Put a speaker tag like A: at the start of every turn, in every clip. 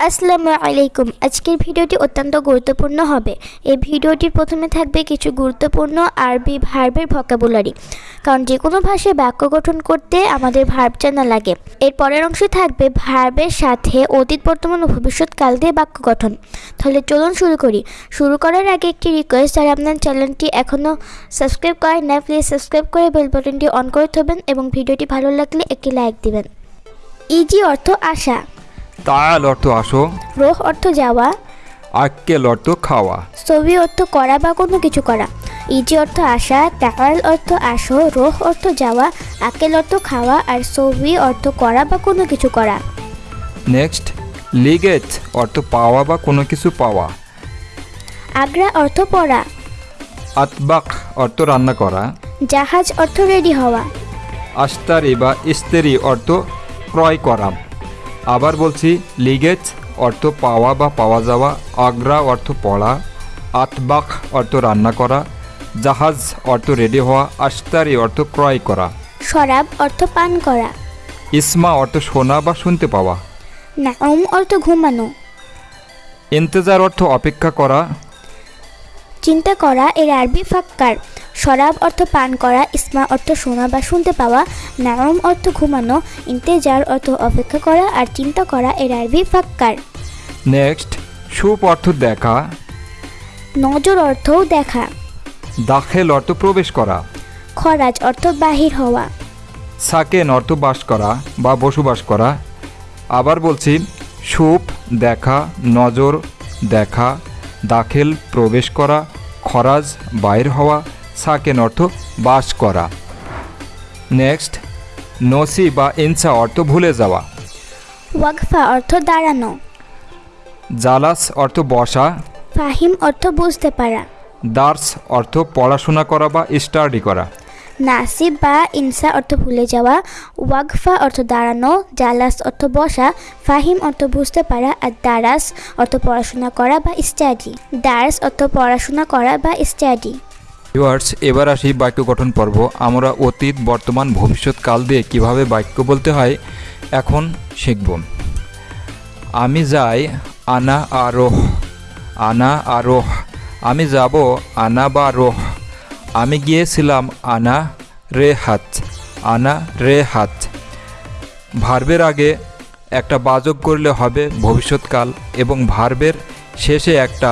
A: আসসালামু আলাইকুম। আজকের ভিডিওটি অত্যন্ত গুরুত্বপূর্ণ হবে। এই ভিডিওটির প্রথমে থাকবে কিছু গুরুত্বপূর্ণ আরবি ভার্বের ভোকাবুলারি। কারণ যে কোনো ভাষায় বাক্য গঠন করতে আমাদের ভার্ব জানা লাগে। এর পরের অংশে থাকবে ভার্বের সাথে অতীত, বর্তমান ও ভবিষ্যৎকাল দিয়ে বাক্য গঠন। তাহলে চলুন শুরু করি। শুরু করার আগে একটি রিকোয়েস্ট আর আপনার চ্যানেলটি এখনও সাবস্ক্রাইব করেন না প্লিজ সাবস্ক্রাইব করে বেল বাটনটি অন করে থাকবেন এবং ভিডিওটি ভালো লাগলে একটি লাইক দিবেন। ইজি অর্থ আশা।
B: তাল অর্থ আসো।
A: রোহ অর্থ যাওয়া।
B: আক্কেল অর্থ খাওয়া।
A: সবি অর্থ করা বা কোনো কিছু করা। ইজি অর্থ আসা টাকাল অর্থ আসো রোহ অর্থ যাওয়া আকেল অর্থ খাওয়া আর সবি অর্থ করা বা কোনো কিছু করা।
B: নেক্সট লিগেজ অর্থ পাওয়া বা কোনো কিছু পাওয়া।
A: আগ্রা অর্থ পড়া।
B: আতবাক অর্থ রান্না করা।
A: জাহাজ অর্থ রেডি হওয়া।
B: আস্তারি বা ইস্তেরি অর্থ ক্রয় করা। আবার বলছি লিগেজ অর্থ পাওয়া বা পাওয়া যাওয়া আগ্রা অর্থ পড়া আতবাক অর্থ রান্না করা জাহাজ অর্থ রেডি হওয়া আস্তারি অর্থ ক্রয় করা।
A: শরাব অর্থ পান করা।
B: ইসমা অর্থ শোনা বা শুনতে পাওয়া।
A: অর্থ ঘুমানো।
B: ইন্তজার অর্থ অপেক্ষা করা।
A: চিন্তা করা এর আরবি ফাক্কার। শরাব অর্থ পান করা ইসমা অর্থ শোনা বা শুনতে পাওয়া নাউম অর্থ ঘুমানো ইন্তেজার অর্থ অপেক্ষা করা আর চিন্তা করা এর আরবি ফাক্কার।
B: নেক্সট সুপ অর্থ দেখা।
A: নজর অর্থও দেখা।
B: দাখেল অর্থ প্রবেশ করা।
A: খরাজ অর্থ বাহির হওয়া।
B: সাকেন অর্থ বাস করা বা বসবাস করা। আবার বলছি সুপ দেখা নজর দেখা দাখেল প্রবেশ করা। খরাজ বাইর হওয়া সাকেন অর্থ বাস করা। নেক্সট নসি বা ইনসা অর্থ ভুলে যাওয়া।
A: ওয়াকফা অর্থ দাঁড়ানো।
B: জালাস অর্থ বসা।
A: ফাহিম অর্থ বুঝতে পারা।
B: দার্স অর্থ পড়াশোনা করা বা স্টাডি করা।
A: নাসিব বা ইনসা অর্থ ভুলে যাওয়া, ওয়াকফা অর্থ দাঁড়ানো, জালাস অর্থ বসা, ফাহিম অর্থ বুঝতে পারা আর দারাস অর্থ পড়াশোনা করা বা স্টাডি। দার্স অর্থ পড়াশোনা করা বা স্টাডি।
B: ভিউয়ার্স, এবার আসি বাক্য গঠন পর্ব। আমরা অতীত, বর্তমান ভবিষ্যৎকাল দিয়ে কীভাবে বাক্য বলতে হয়, এখন শিখব। আমি যাই, আনা আরোহ আনা আরোহ আমি যাব, আনা বা রোহ। আমি গিয়েছিলাম আনা রে হাত, আনা রে হাত। ভার্বের আগে একটা বাজক করলে হবে ভবিষ্যৎকাল এবং ভার্বের শেষে একটা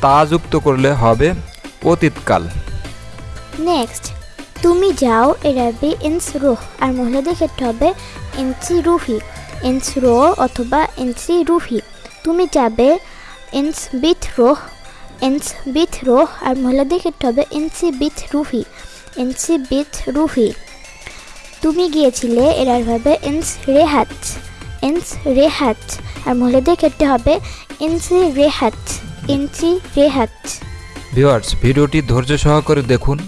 B: তা যুক্ত করলে হবে অতীতকাল।
A: নেক্সট তুমি যাও এর আরবি ইনস রুহ, আর মহিলাদের ক্ষেত্রে হবে ইনসি রুহি। ইনস রো অথবা ইনসি রুহি। তুমি যাবে ইনস বিথ রোহ ইনস বিথ রোহ আর মহিলাদের ক্ষেত্রে হবে ইনসি বিথ রুহি ইনসি বিথ রুহি তুমি গিয়েছিলে, এর আর হবে ইনস রেহাত ইনস রেহাত আর মহিলাদের ক্ষেত্রে হবে ইনসি রেহাত ইনসি রেহাত
B: ভিউয়ার্স, ভিডিওটি ধৈর্য সহকারে দেখুন।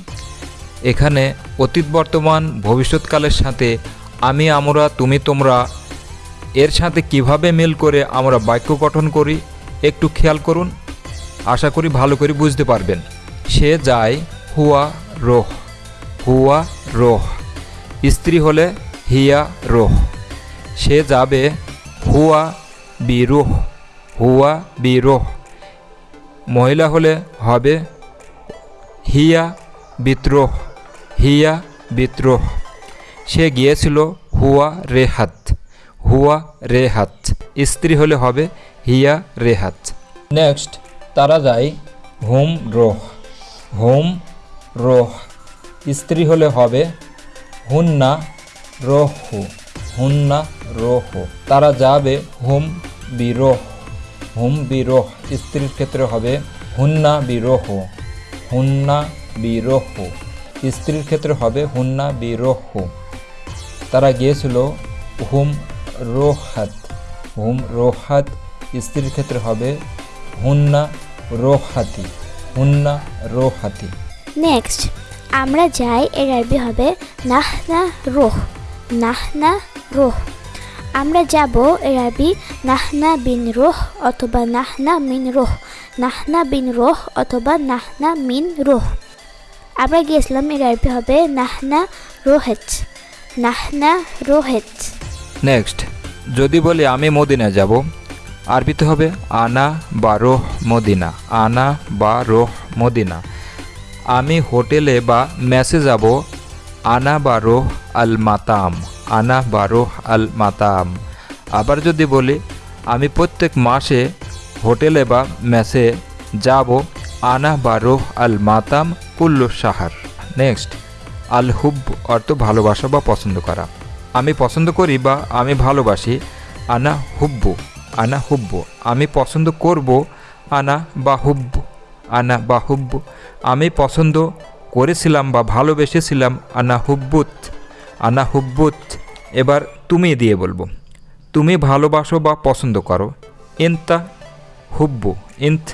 B: এখানে অতীত, বর্তমান, ভবিষ্যৎকালের সাথে আমি, আমরা, তুমি, তোমরা, এর সাথে কীভাবে মিল করে আমরা বাক্য গঠন করি, একটু খেয়াল করুন। আশা করি ভালো করে বুঝতে পারবেন। সে যায় হুয়া রোহ হুয়া রোহ। স্ত্রী হলে হিয়া রোহ। সে যাবে হুয়া বিরোহ হুয়া বিরোহ মহিলা হলে হবে হিয়া বিদ্রোহ হিয়া বিদ্রোহ সে গিয়েছিল হুয়া রেহাত হুয়া রেহাত। স্ত্রী হলে হবে হিয়া রেহাত। নেক্সট। তারা যায় হোম রোহ হোম রোহ। স্ত্রী হলে হবে হুন্না রোহু হুন্না রোহু। তারা যাবে হোম বিরোহ হোম বিরোহ। স্ত্রীর ক্ষেত্রে হবে হুন্না বিরোহ হুন্না বিরোহ। স্ত্রীর ক্ষেত্রে হবে হুন্না বিরোহ। তারা গিয়েছিল হুম রোহাত হুম রোহাত। স্ত্রীর ক্ষেত্রে হবে হুন্না রোহাতি হুন্না রোহাতি।
A: নেক্সট আমরা যাই এর আরবি হবে নাহ না রোহ নাহ না রোহ। আমরা যাব এর আরবি নাহনা বিন রোহ অথবা নাহনা মিন রোহ নাহনা বিন রোহ অথবা নাহনা মিন রোহ। আমরা গিয়েছিলাম এর আরবি হবে নাহনা রোহেত নাহনা রোহেত
B: নেক্সট যদি বলি আমি মদিনা যাব আরবিতে হবে আনা বা রোহ মদিনা। আনা বা রোহ মদিনা। আমি হোটেলে বা মেসে যাব। আনা বা রোহ আল মাতাম। আনা বা রোহ আল মাতাম। আবার যদি বলি, আমি প্রত্যেক মাসে হোটেলে বা মেসে যাব। আনা বা রোহ আল মাতাম কুল্লু সাহার নেক্সট, আল হুব অর্থ ভালোবাসা বা পছন্দ করা। আমি পছন্দ করি বা আমি ভালোবাসি। আনা হুব্বু। আনা হুব্ব। আমি পছন্দ করব আনা বা হুব্বু। আনা বা হুব্ব। আমি পছন্দ করেছিলাম বা ভালোবেসেছিলাম আনা হুব্বুত। আনা হুব্বুত। এবার তুমি দিয়ে বলব। তুমি ভালোবাসো বা পছন্দ করো। ইনতা হুব্বু। ইন্ত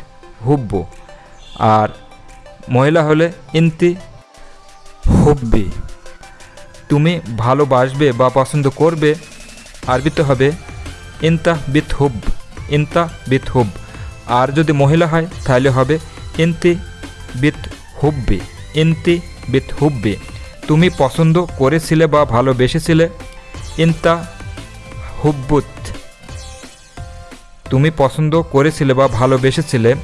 B: হুব্বু। আর মহিলা হলে ইন্তি হুব্বি। তুমি ভালোবাসবে বা পছন্দ করবে। আরবিতে হবে ইনতা বিথ হুব, ইনতা বিথ হুব। আর যদি মহিলা হয়, তাহলে হবে ইন্তি বিথ হুব্বি, ইন্তি বিথ হুব্বি। তুমি পছন্দ করেছিলে বা ভালোবেসেছিলে? ইনতা হুব্বুত। তুমি পছন্দ করেছিলে বা ভালোবেসেছিলে?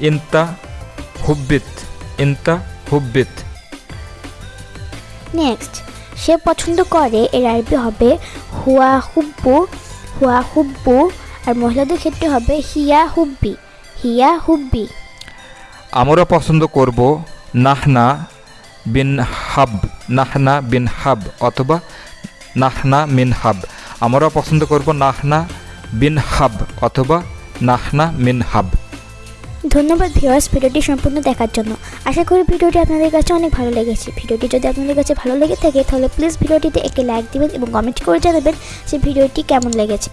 B: ইনতা হুব্বিত ইনতা হুব্বিত।
A: নেক্সট, সে পছন্দ করে, এর আরবি হবে হুয়া হুব্বু হুয়া হুব্বু। আর মহিলাদের ক্ষেত্রে হবে হিয়া হুব্বি। হিয়া হুব্বি।
B: আমরা পছন্দ করব নাহনা বিন হাব, নাহনা বিন হাব অথবা নাহনা মিন হাব। আমরা পছন্দ করব নাহনা বিন হাব অথবা নাহনা মিন হাব।
A: ধন্যবাদ ভিওয়ার্স ভিডিওটি সম্পূর্ণ দেখার জন্য। আশা করি ভিডিওটি আপনাদের কাছে অনেক ভালো লেগেছে। ভিডিওটি যদি আপনাদের কাছে ভালো লেগে থাকে, তাহলে প্লিজ ভিডিওটিতে একটি লাইক দিবেন এবং কমেন্ট করে জানাবেন যে ভিডিওটি কেমন লেগেছে।